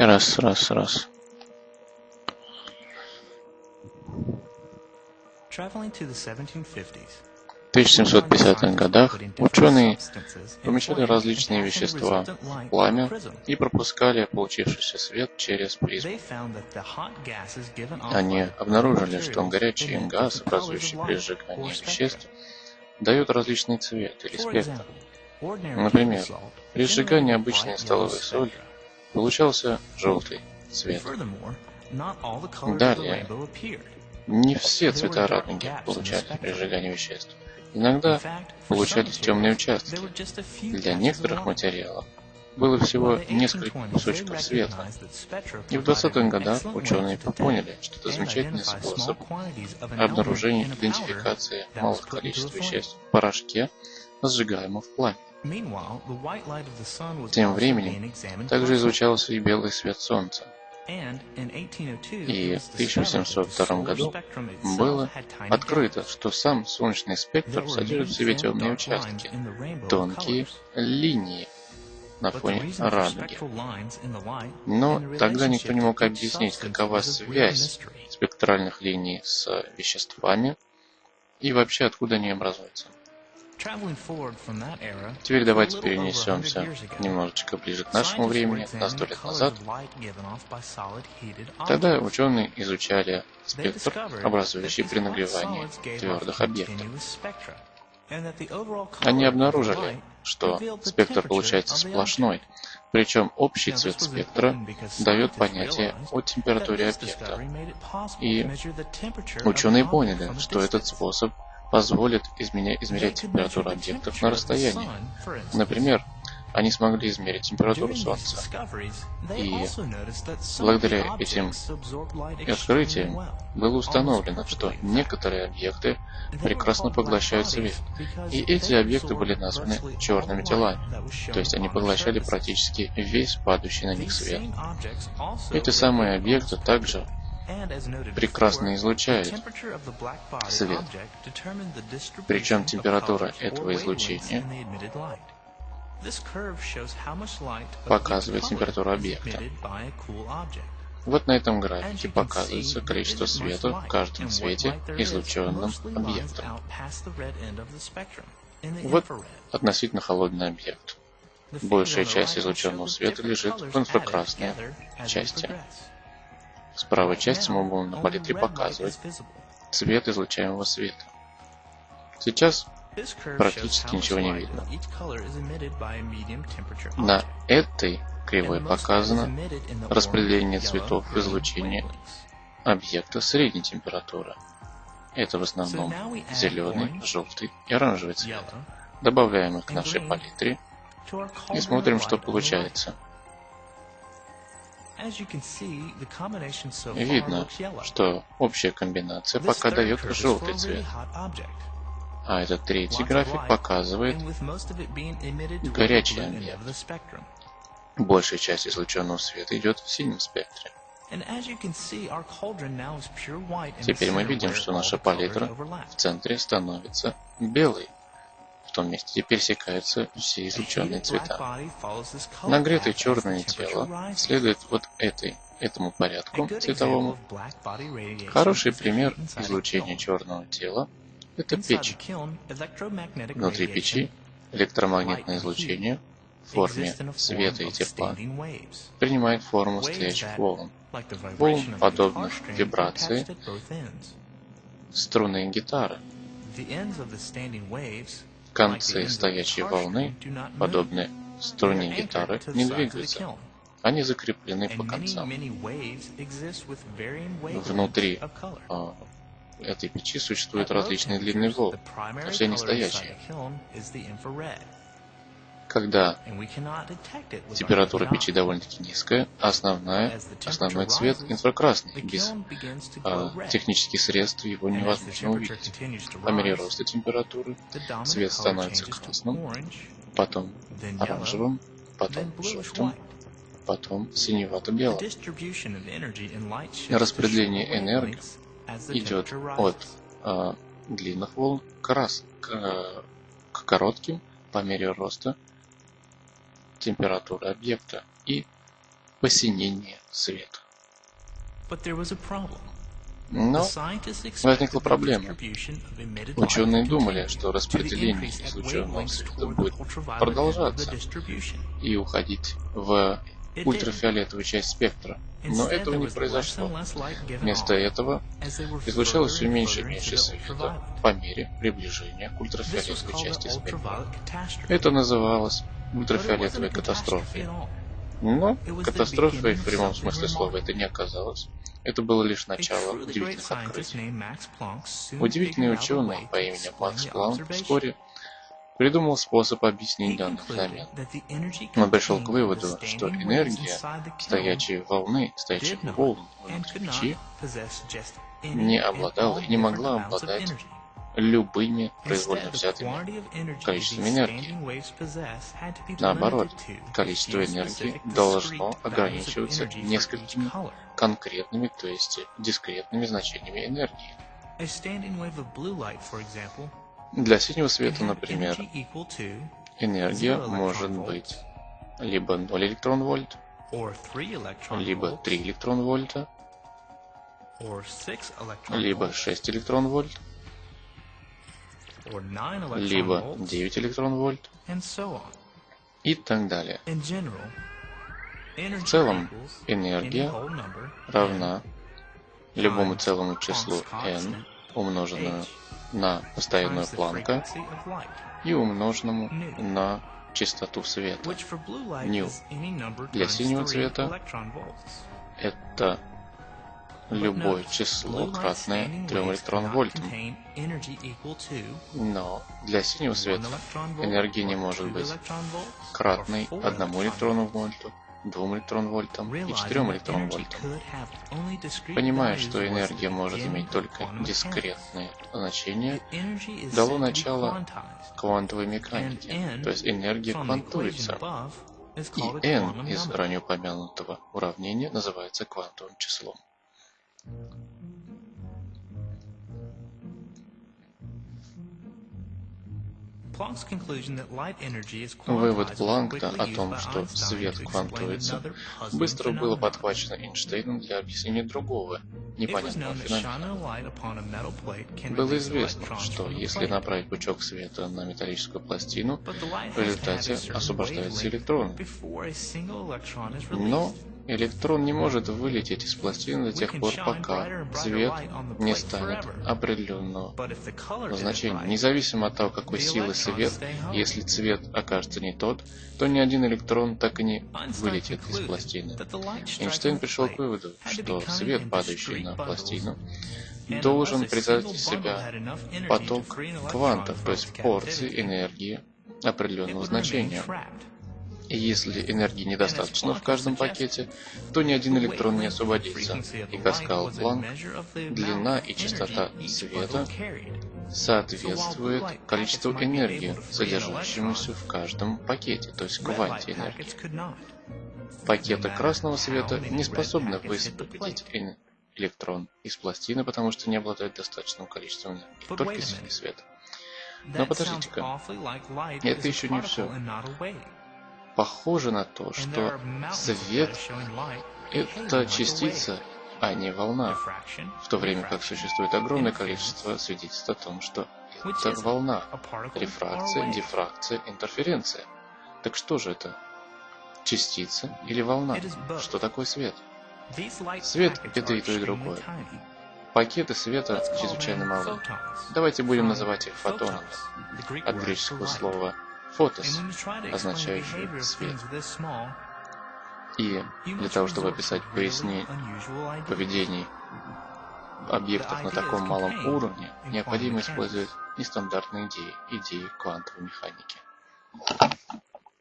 Раз, раз, раз. В 1750-х годах ученые помещали различные вещества в пламя и пропускали получившийся свет через призму. Они обнаружили, что горячий газ, образующий при сжигании веществ, дает различный цвет или спектр. Например, при сжигании обычной столовой соли получался желтый цвет. Далее, не все цвета радуги получались при сжигании веществ. Иногда получались темные участки. Для некоторых материалов было всего несколько кусочков света. И в 20-х годах ученые поняли, что это замечательный способ обнаружения идентификации малых количеств веществ в порошке, сжигаемом в пламени. Тем временем также изучался и белый свет Солнца. И в 1802 году было открыто, что сам солнечный спектр содержит в себе темные участки, тонкие линии на фоне радуги. Но тогда никто не мог объяснить, какова связь спектральных линий с веществами и вообще откуда они образуются. Теперь давайте перенесемся немножечко ближе к нашему времени, на сто лет назад. Тогда ученые изучали спектр, образующий при нагревании твердых объектов. Они обнаружили, что спектр получается сплошной, причем общий цвет спектра дает понятие о температуре объекта. И ученые поняли, что этот способ позволит измерять температуру объектов на расстоянии. Например, они смогли измерить температуру Солнца. И благодаря этим открытиям было установлено, что некоторые объекты прекрасно поглощают свет. И эти объекты были названы черными телами, то есть они поглощали практически весь падающий на них свет. Эти самые объекты также прекрасно излучает свет. Причем температура этого излучения показывает температуру объекта. Вот на этом графике показывается количество света в каждом цвете, излученном объектом. Вот относительно холодный объект. Большая часть излученного света лежит в инфракрасной части. С правой части мы будем на палитре показывать цвет излучаемого света. Сейчас практически ничего не видно. На этой кривой показано распределение цветов в излучении объекта средней температуры. Это в основном зеленый, желтый и оранжевый цвет. Добавляем их к нашей палитре и смотрим, что получается. Видно, что общая комбинация пока дает желтый цвет. А этот третий график показывает горячий объект. Большая часть излученного света идет в синем спектре. Теперь мы видим, что наша палитра в центре становится белой в том месте, где пересекаются все излученные цвета. Нагретое черное тело следует вот этой, этому порядку цветовому. Хороший пример излучения черного тела – это печь. Внутри печи электромагнитное излучение в форме света и тепла. принимает форму стоячих волн, волн, подобных вибрации струны гитары. Концы стоячей волны, подобные струне гитары, не двигаются. Они закреплены по концам. Внутри а, этой печи существуют различные длины волн, но все они стоячие. Когда температура печи довольно-таки низкая, основная, основной цвет инфракрасный. Без а, технических средств его невозможно увидеть. По мере роста температуры цвет становится красным, потом оранжевым, потом желтым, потом синевато-белым. Распределение энергии идет от а, длинных волн к, раз, к, к коротким по мере роста температуры объекта и посинение света. Но возникла проблема. Ученые думали, что распределение излученного света будет продолжаться и уходить в ультрафиолетовую часть спектра. Но этого не произошло. Вместо этого излучалось все меньше и меньше света по мере приближения к ультрафиолетовой части спектра. Это называлось ультрафиолетовой катастрофой. Но катастрофой в прямом смысле слова это не оказалось. Это было лишь начало удивительных открытий. Удивительный ученый по имени Макс Планк вскоре придумал способ объяснить данный феномен. Он пришел к выводу, что энергия стоячей волны, стоячих волн внутри печи не обладала и не могла обладать любыми произвольно взятыми количествами энергии. Наоборот, количество энергии должно ограничиваться несколькими конкретными, то есть дискретными значениями энергии. Для синего света, например, энергия может быть либо 0 электрон вольт, либо 3 электрон вольта, либо 6 электрон вольт, либо 9 электрон вольт и так далее. В целом, энергия равна любому целому числу n, умноженному на постоянную Планка и умноженному на частоту света. Ню. Для синего цвета это любое число, кратное 3 электрон вольтам. Но для синего света энергия не может быть кратной 1 электрону вольту, 2 электрон вольтам и 4 электрон вольтам. Понимая, что энергия может иметь только дискретные значения, дало начало квантовой механике, то есть энергия квантуется. И n из ранее упомянутого уравнения называется квантовым числом. Вывод Планка о том, что свет квантуется, быстро было подхвачено Эйнштейном для объяснения другого, непонятного феномена. Было известно, что если направить пучок света на металлическую пластину, в результате освобождаются электроны. Но Электрон не может вылететь из пластины до тех пор, пока цвет не станет определенного значения. Независимо от того, какой силы свет, если цвет окажется не тот, то ни один электрон так и не вылетит из пластины. Эйнштейн пришел к выводу, что свет, падающий на пластину, должен из себя поток квантов, то есть порции энергии определенного значения. И если энергии недостаточно в каждом пакете, то ни один электрон не освободится. И, как сказал Планк, длина и частота света соответствует количеству энергии, содержащемуся в каждом пакете, то есть кванте энергии. Пакеты красного света не способны высвободить электрон из пластины, потому что не обладают достаточным количеством энергии, только синий свет. Но подождите-ка, это еще не все похоже на то, что свет — это частица, а не волна, в то время как существует огромное количество свидетельств о том, что это волна, рефракция, дифракция, интерференция. Так что же это? Частица или волна? Что такое свет? Свет — это и то, и другое. Пакеты света чрезвычайно малы. Давайте будем называть их фотонами, от греческого слова фотос, означающий свет. И для того, чтобы описать пояснение поведений объектов на таком малом уровне, необходимо использовать нестандартные идеи, идеи квантовой механики.